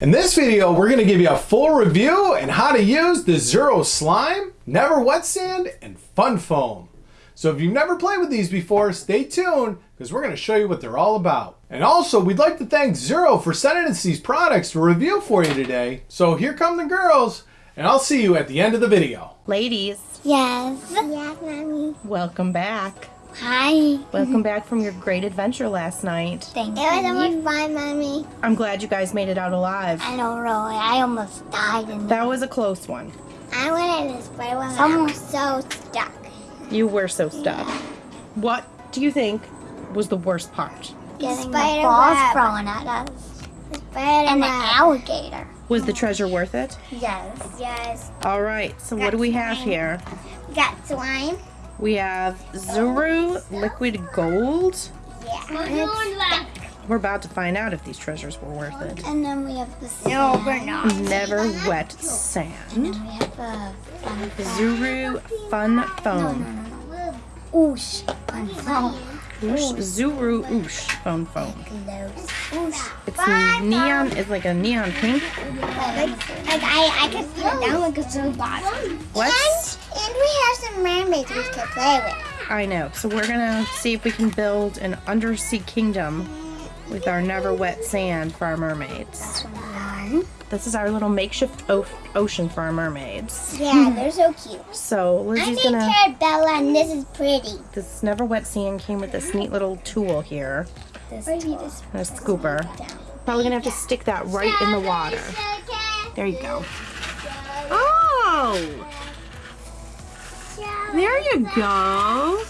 In this video, we're going to give you a full review and how to use the Zuru Slime, Never Wet Sand, and Fun Foam. So if you've never played with these before, stay tuned because we're going to show you what they're all about. And also, we'd like to thank Zuru for sending us these products to review for you today. So here come the girls, and I'll see you at the end of the video. Ladies, Yes. Yes, mommy. welcome back. Hi. Welcome back from your great adventure last night. Thank it was so much fun, mommy. I'm glad you guys made it out alive. I don't know, really. I almost died in That was a close one. I went in this spider web. Someone was so stuck. You were so stuck. What do you think was the worst part? Getting the balls thrown at us. The spider and the alligator. Was the treasure worth it? Yes. Yes. All right, so what do we have here? We got slime. We have Zuru Liquid Gold. Yeah. We're about to find out if these treasures were worth it. and then we have the No, we're not. Never Wet Sand. We have the fun Zuru Fun Foam. Oosh. Fun foam. Oosh, Zuru Oosh Foam Foam. Oosh. It's neon. It's like a neon pink. Like, like I, I could put it down like a so bottom. What? And, and we have some mermaids we could play with. I know. So we're gonna see if we can build an undersea kingdom with our never wet sand for our mermaids. This is our little makeshift o- ocean for our mermaids. Yeah, hmm. they're so cute. So I Lizzie's named gonna. her Bella, and this is pretty. This never wet sand came with this neat little tool here, This is a scooper. Probably gonna have to stick that right in the water. There you go. Oh, there you go.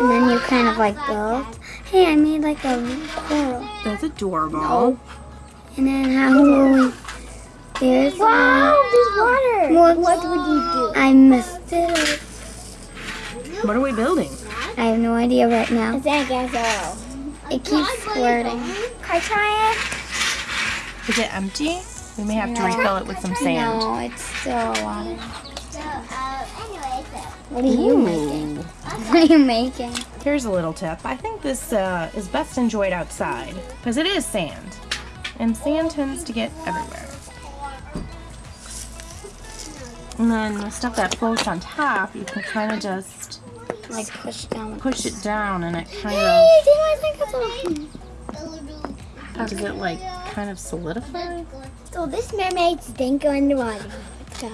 And then you kind of like build. Hey, I made like a coral. That's adorable. And then how will we? There's wow, there's water. What, what would you do? I missed it. What are we building? I have no idea right now. It's a gazelle. It keeps squirting. Can I try it? Is it empty? We may have to refill it with some sand. No, it's still water. What are you making? What are you making? Here's a little tip. I think this uh, is best enjoyed outside because it is sand, and sand tends to get everywhere. And then the stuff that floats on top, you can kind of just Like push down. push it down, and it kind of Hey, did I think it's does it like kind of solidify. So this mermaid's didn't go underwater. Let's go.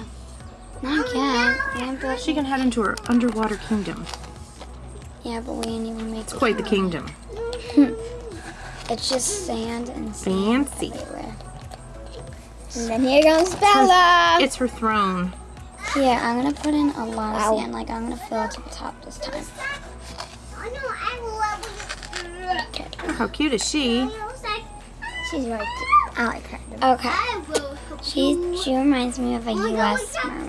Not oh, yet. We haven't built- She can head into her underwater kingdom. Yeah, but we didn't even make It's it. quite the kingdom. It's just sand and sand Fancy. everywhere. And then here comes Bella. It's her throne. Yeah, I'm gonna put in a lot of sand. Like I'm gonna fill it to the top this time. Oh, how cute is she? She's right there. I like her. Okay. She she reminds me of a U.S. mermaid.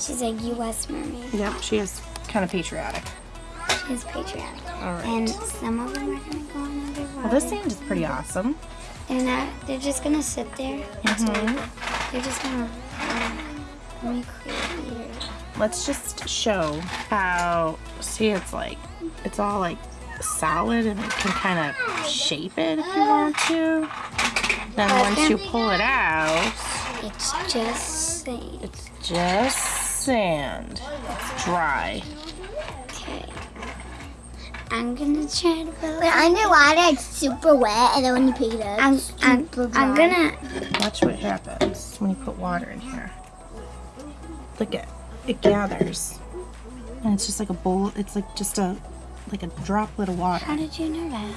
She's a U.S. mermaid. Yep, she is kind of patriotic. She's patriotic. All right. And some of them are gonna go in underwater. Well, this sand is pretty awesome. And uh, they're just gonna sit there. Mhm. They're just gonna. Um, let me create here. Let's just show how, see, it's like, it's all like solid and you can kind of shape it if you want to. Then once you pull it out, It's just sand. it's just sand. It's dry. Okay. I'm gonna try to build. When underwater, it's super wet, and then when you pick it up, I'm, I'm, I'm gonna. Watch what happens when you put water in here. Look at it gathers. And it's just like a bowl, it's like just a, like a droplet of water. How did you know that?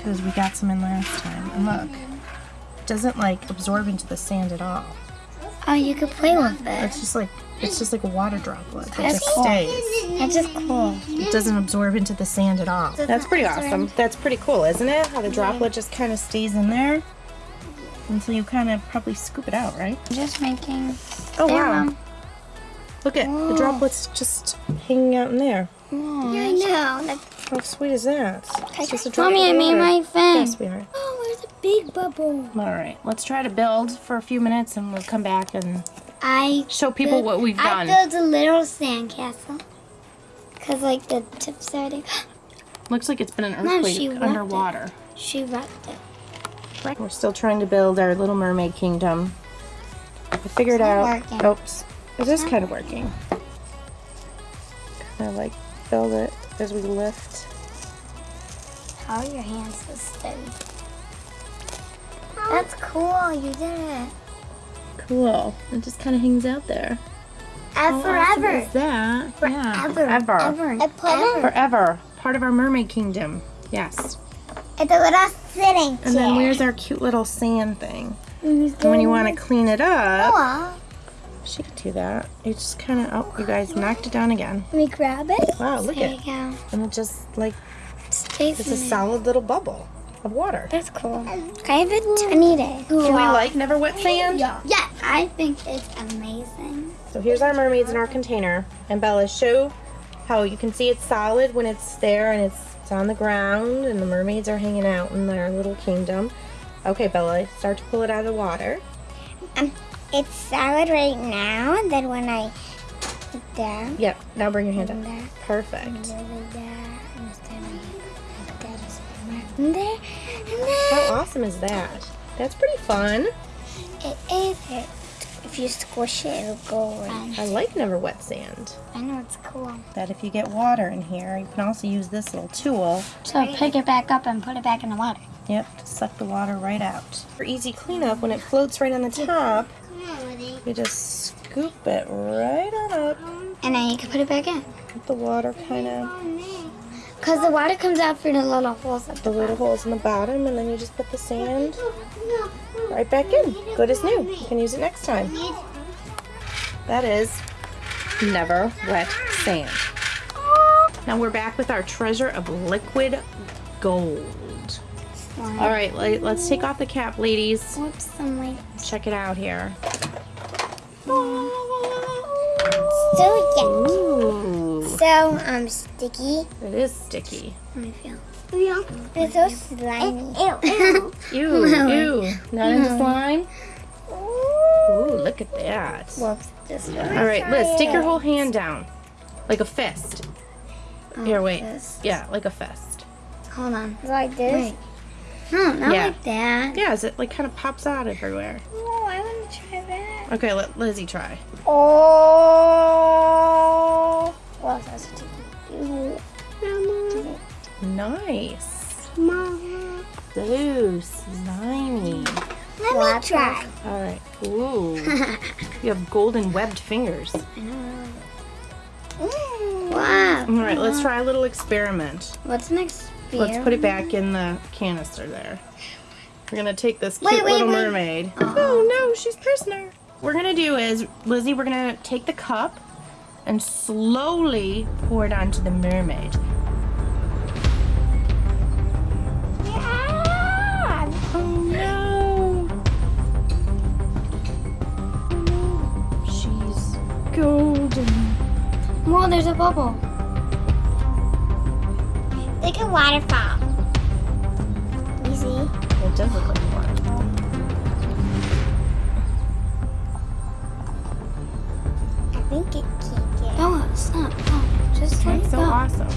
because we got some in last time. And look, it doesn't like absorb into the sand at all. Oh, you could play with it. It's just like it's just like a water droplet. It That's just cool. stays. That's just cool. It doesn't absorb into the sand at all. That's pretty awesome. That's pretty cool, isn't it? How the droplet just kind of stays in there until you kind of probably scoop it out, right? Just making. Oh wow! Mom. Look at the droplets just hanging out in there. Yeah, I know. That's, How sweet is that? It's just a droplet Mommy, I of made my fin. Yes, sweetheart. Oh, where's the big bubble? All right, let's try to build for a few minutes, and we'll come back and I show people what we've done. I built a little sandcastle. Cause like the tips are there. Looks like it's been an earthquake she wrapped it. underwater. She wrecked it. We're still trying to build our Little Mermaid kingdom. I figured out. working. Oops, it is kind of working. Kind of like build it as we lift. How are your hands so steady? That's cool. You did it. Cool. It just kind of hangs out there. And How awesome forever. is that? Yeah, Forever. forever. Ever. Forever. Forever. Part of our mermaid kingdom. Yes. It's a little sitting chair. And then where's our cute little sand thing? And And when you want to clean it up, Oh, she could do that. You just kind of, oh, you guys knocked it down again. let me grab it. Wow, look there at you go. And it just like, Stays it's a solid little bubble of water. That's cool. I have a tiny day. Do we like never wet sand? Yeah, I think it's amazing. So here's our mermaids in our container. And Bella, show how you can see it's solid when it's there and it's, it's on the ground and the mermaids are hanging out in their little kingdom. Okay, Bella, start to pull it out of the water. Um, it's solid right now, and then when I put down, Yep, now bring your hand up. there, Perfect. And there, and How awesome is that? That's pretty fun. It is. It. If you squish it, it'll go around. I like never wet sand. I know it's cool. That if you get water in here, you can also use this little tool. So pick it back up and put it back in the water. Yep, to suck the water right out. For easy cleanup, when it floats right on the top, you just scoop it right on up. And then you can put it back in. Let the water kind of, Because the water comes out through the little holes at the little holes in the bottom, and then you just put the sand right back in. Good as new. You can use it next time. That is never wet sand. Now we're back with our treasure of liquid gold. All right, let- let's take off the cap, ladies. Whoops, I'm like Check it out here. so yucky. Ooh, So um sticky. it is sticky. Let me feel. It's so slimy. Ew, ew. Ew, ew. Not into slime? Ooh, look at that. Whoops, this. All right, Liz, stick your whole hand down. Like a fist. Here, wait. fist. Yeah, like a fist. Hold on. Like this? No, not Yeah. like that. Yeah, as it like kind of pops out everywhere. Oh, I want to try that. Okay, let Lizzie try. Oh. Well, that's. Mama. Nice. Mama. Ooh, slimy. Let me try. All right. Ooh. you have golden webbed fingers. Wow. All right, let's try a little experiment. What's next? Let's put it back in the canister there. We're gonna take this cute Wait, wait, little wait. mermaid. Oh, oh no, she's prisoner. What we're gonna do is, Lizzie, we're gonna take the cup and slowly pour it onto the mermaid. Yeah. Oh no! She's golden. Whoa, there's a bubble. Like a waterfall. You see? It does look like That's so go. awesome.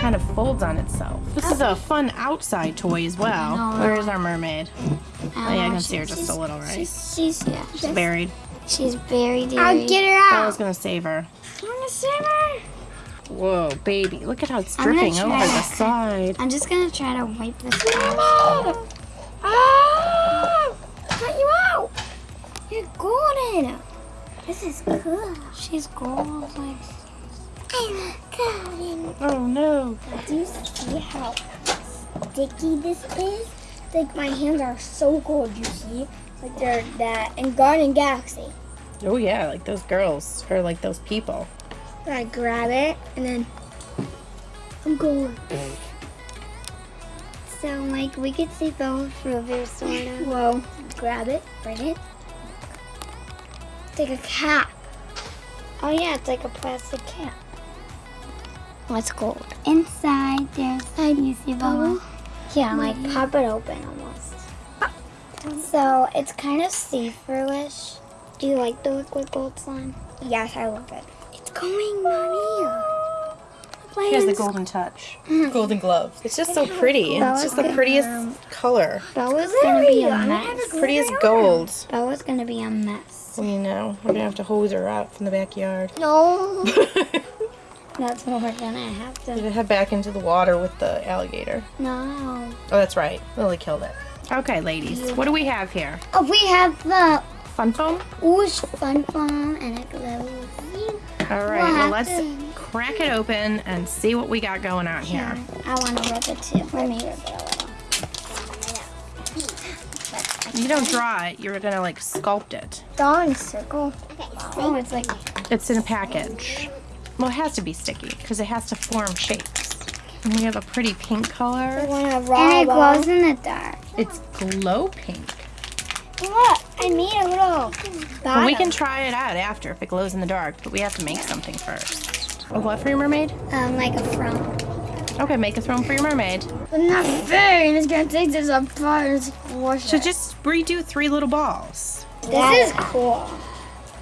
Kind of folds on itself. This is a fun outside toy as well. Where is our mermaid? Oh, yeah, I Oh, can see her just a little, right? She's, she's yeah. She's buried. She's very dear. I'll get her out. I was gonna save her. I'm gonna save her. Whoa, baby. Look at how it's dripping over try. the side. I'm just gonna try to wipe this off. Ah! Cut you out. You're golden. This is cool. She's gold. Like. I'm. Oh no. Do you see how sticky this is? Like my hands are so cold. You see, like they're that in Garden Galaxy. Oh yeah, like those girls. Or like those people. I grab it and then I'm going. So like we could see both Rover sort of. Whoa. Grab it, bring it. It's like a cap. Oh yeah, it's like a plastic cap. What's gold? Inside there's you see bubble? Yeah, like pop it open almost. So it's kind of see-through-ish. Do you like the liquid gold slime? Yes, I love it. It's going, mommy. He has the golden touch. Golden glove. It's just so pretty. It's just the prettiest um, color. Bella's gonna be a mess. Prettiest gold. Bella's gonna be a mess. We know. We're gonna have to hose her out from the backyard. No. That's what we're gonna have to. Gonna head back into the water with the alligator. No. Oh, that's right. Lily killed it. Okay, ladies. What do we have here? Oh, we have the Fun foam? Oosh Fun Foam and it glows. All right. We'll Well, have let's to- crack it open and see what we got going on here. I want to rub it too. Let me rub it a little. You don't draw it. You're gonna like sculpt it. Draw in a circle. Oh, it's like It's in a package. Well, it has to be sticky because it has to form shapes. And we have a pretty pink color. and it glows in the dark. It's glow pink. Look, I made a little. But we can try it out after if it glows in the dark, but we have to make something first. A what for your mermaid? um like a throne. Okay, make a throne for your mermaid. But not fair. It's gonna take this apart and squish So just redo three little balls. This is cool.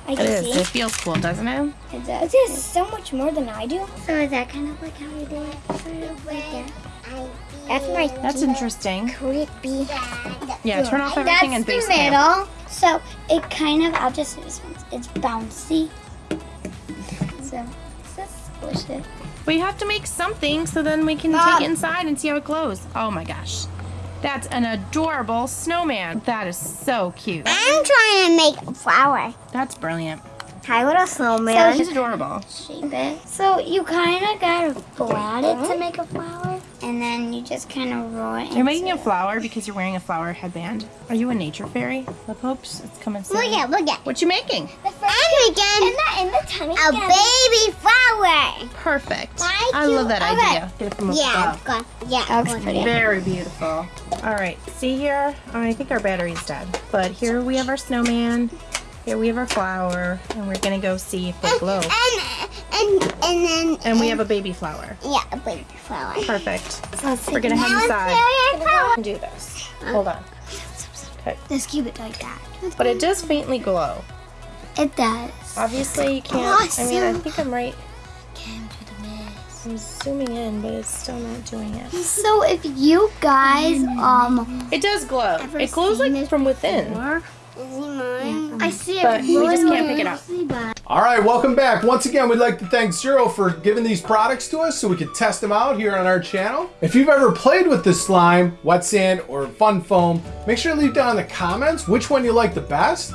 I It see. It feels cool, doesn't it? It does. It is so much more than I do. So is that kind of like how we do it? Sort of like that. That's my That's interesting. creepy. Yeah, turn off everything and That's base the cam. middle. So it kind of, I'll just do this one. It's bouncy. So let's squish it. We have to make something so then we can Mom. take it inside and see how it glows. Oh my gosh. That's an adorable snowman. That is so cute. I'm trying to make a flower. That's brilliant. Hi, little snowman. So She's adorable. shape it. So you kind of gotta flat it to make a flower, and then you just kind of roll it. You're making a flower because you're wearing a flower headband. Are you a nature fairy? Lip hopes? It's coming soon. Look at, look at. What you making? I'm making in the in the tummy a baby flower. Perfect. Thank I you. love that Okay. idea. Get it from above. good. Yeah, that looks pretty. Very beautiful. All right, see here? Oh, I think our battery's dead. But here we have our snowman. Here we have our flower. And we're going to go see if they glow. And and and then And and we have a baby flower. yeah, a baby flower. Perfect. So We're gonna now inside. Do this. Hold on. Okay. Let's keep it like that. But it does faintly glow. It does. Obviously, you can't. I mean, I think I'm right. I'm zooming in, but it's still not doing it. So if you guys um It does glow. It glows like from within. I see it. But we just can't pick it up. All right, welcome back. Once again, we'd like to thank Zuru for giving these products to us so we could test them out here on our channel. If you've ever played with this slime, wet sand, or fun foam, make sure to leave down in the comments which one you like the best.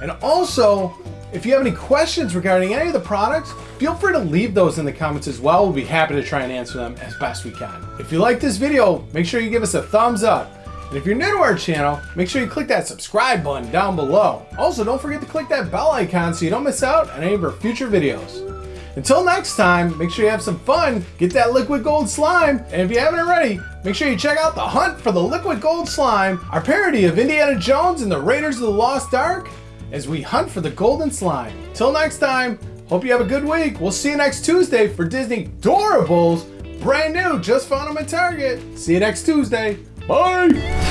And also, if you have any questions regarding any of the products, feel free to leave those in the comments as well. We'll be happy to try and answer them as best we can. If you like this video, make sure you give us a thumbs up. And if you're new to our channel, make sure you click that subscribe button down below. Also, don't forget to click that bell icon so you don't miss out on any of our future videos. Until next time, make sure you have some fun, get that liquid gold slime, and if you haven't already, make sure you check out The Hunt for the Liquid Gold Slime, our parody of Indiana Jones and the Raiders of the Lost Ark, as we hunt for the golden slime. Till next time, hope you have a good week. We'll see you next Tuesday for Disney Doorables, brand new, just found them at Target. See you next Tuesday. Bye!